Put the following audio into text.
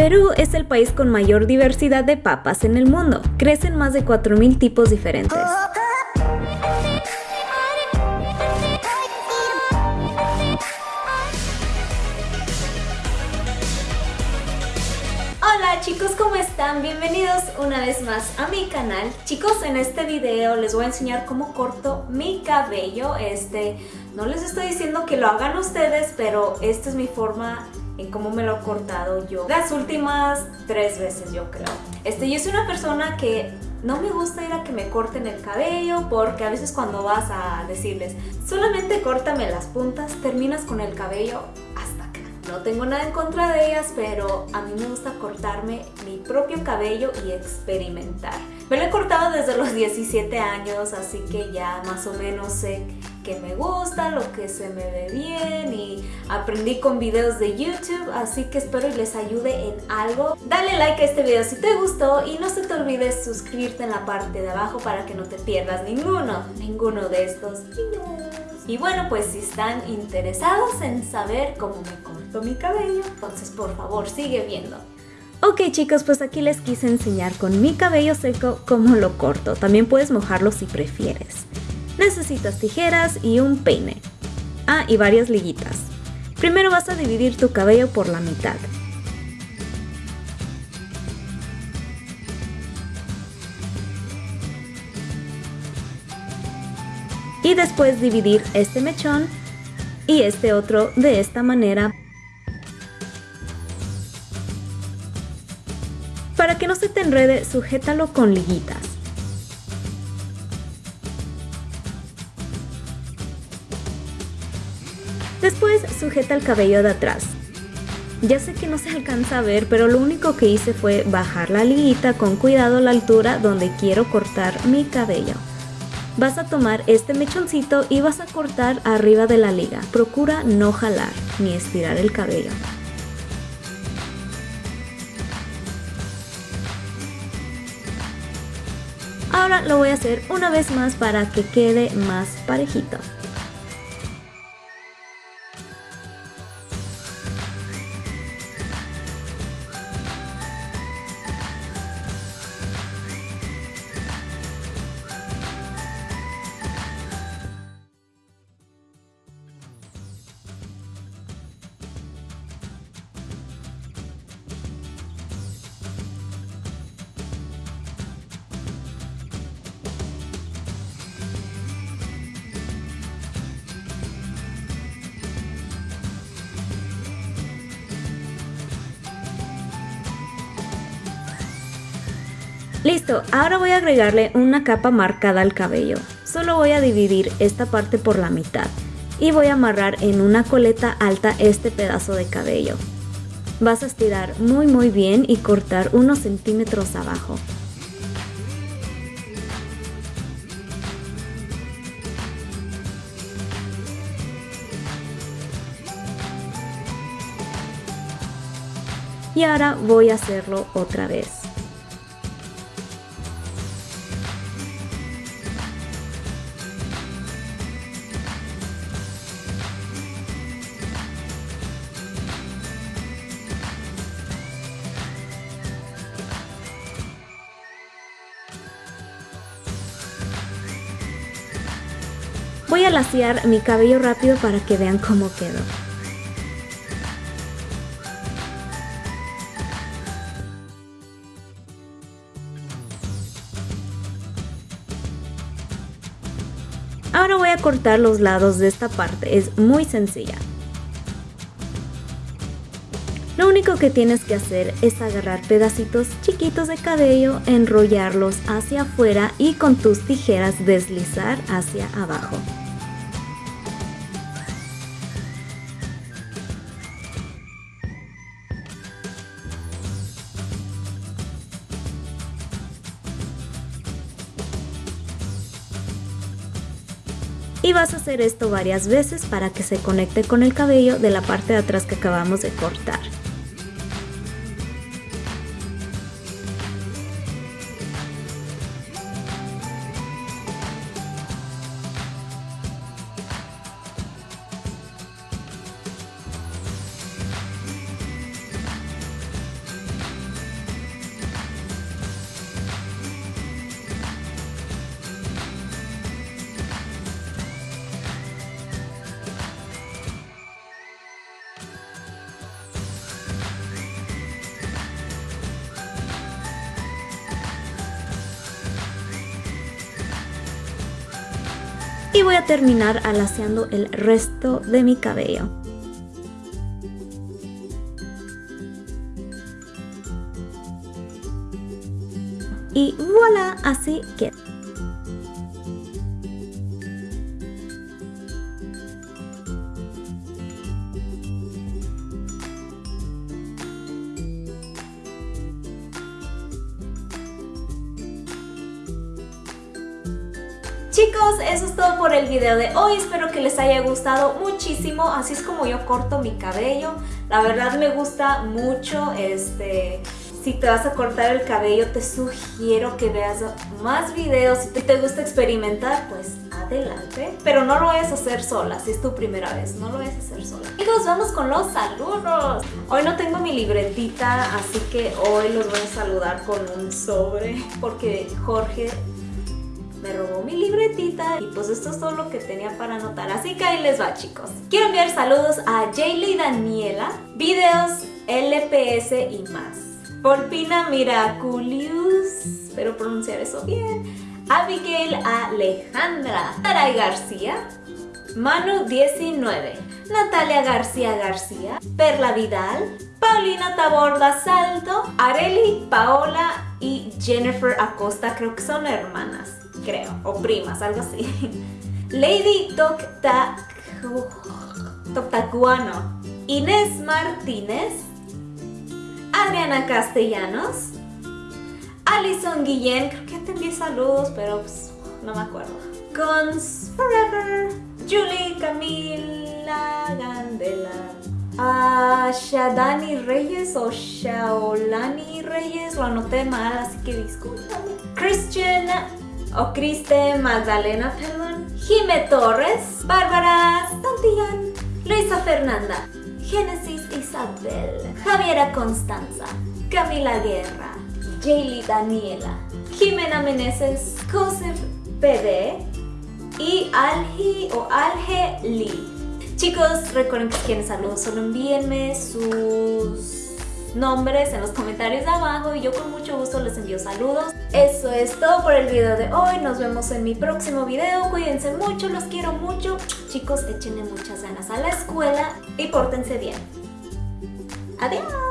Perú es el país con mayor diversidad de papas en el mundo. Crecen más de 4.000 tipos diferentes. Hola chicos, ¿cómo están? Bienvenidos una vez más a mi canal. Chicos, en este video les voy a enseñar cómo corto mi cabello. Este, no les estoy diciendo que lo hagan ustedes, pero esta es mi forma en cómo me lo he cortado yo. Las últimas tres veces yo creo. Este, yo soy una persona que no me gusta ir a que me corten el cabello porque a veces cuando vas a decirles solamente córtame las puntas, terminas con el cabello hasta acá. No tengo nada en contra de ellas, pero a mí me gusta cortarme mi propio cabello y experimentar. Me lo he cortado desde los 17 años, así que ya más o menos sé que me gusta, lo que se me ve bien y aprendí con videos de YouTube, así que espero y les ayude en algo. Dale like a este video si te gustó y no se te olvides suscribirte en la parte de abajo para que no te pierdas ninguno, ninguno de estos. Y bueno, pues si están interesados en saber cómo me corto mi cabello, entonces por favor sigue viendo. Ok chicos, pues aquí les quise enseñar con mi cabello seco cómo lo corto. También puedes mojarlo si prefieres necesitas tijeras y un peine. Ah, y varias liguitas. Primero vas a dividir tu cabello por la mitad. Y después dividir este mechón y este otro de esta manera Para que no se te enrede, sujétalo con liguitas. Después sujeta el cabello de atrás. Ya sé que no se alcanza a ver, pero lo único que hice fue bajar la liguita con cuidado a la altura donde quiero cortar mi cabello. Vas a tomar este mechoncito y vas a cortar arriba de la liga. Procura no jalar ni estirar el cabello. Ahora lo voy a hacer una vez más para que quede más parejito. Listo, ahora voy a agregarle una capa marcada al cabello. Solo voy a dividir esta parte por la mitad y voy a amarrar en una coleta alta este pedazo de cabello. Vas a estirar muy muy bien y cortar unos centímetros abajo. Y ahora voy a hacerlo otra vez. Voy a laciar mi cabello rápido para que vean cómo quedó. Ahora voy a cortar los lados de esta parte, es muy sencilla. Lo único que tienes que hacer es agarrar pedacitos chiquitos de cabello, enrollarlos hacia afuera y con tus tijeras deslizar hacia abajo. Y vas a hacer esto varias veces para que se conecte con el cabello de la parte de atrás que acabamos de cortar. Y voy a terminar alaciando el resto de mi cabello. Y voilà, así que Chicos, eso es todo por el video de hoy. Espero que les haya gustado muchísimo. Así es como yo corto mi cabello. La verdad me gusta mucho. Este, si te vas a cortar el cabello, te sugiero que veas más videos. Si te gusta experimentar, pues adelante. Pero no lo vayas a hacer sola, si es tu primera vez. No lo vayas a hacer sola. Chicos, vamos con los saludos. Hoy no tengo mi libretita, así que hoy los voy a saludar con un sobre. Porque Jorge me robó mi libretita y pues esto es todo lo que tenía para anotar. Así que ahí les va chicos. Quiero enviar saludos a Jaylee Daniela, videos LPS y más. Polpina Miraculius, espero pronunciar eso bien. Abigail Alejandra, Taray García, Manu 19, Natalia García García, Perla Vidal, Paulina Taborda Salto, Areli Paola y Jennifer Acosta, creo que son hermanas creo, o primas, algo así. Lady Toctacuano, Inés Martínez, Adriana Castellanos, Alison Guillén, creo que atendí saludos, pero pues, no me acuerdo. Cons Forever, Julie Camila Gandela, Shadani Reyes o Shaolani Reyes, lo anoté mal, así que discúlpame. Christian o Criste Magdalena, perdón, Jime Torres, Bárbara Santillán, Luisa Fernanda, Génesis Isabel, Javiera Constanza, Camila Guerra, Jaylee Daniela, Jimena Meneses, Joseph PD y Algi o Alge Lee. Chicos, recuerden que si quieren saludos, solo envíenme nombres en los comentarios de abajo y yo con mucho gusto les envío saludos. Eso es todo por el video de hoy, nos vemos en mi próximo video, cuídense mucho, los quiero mucho. Chicos, échenle muchas ganas a la escuela y pórtense bien. Adiós.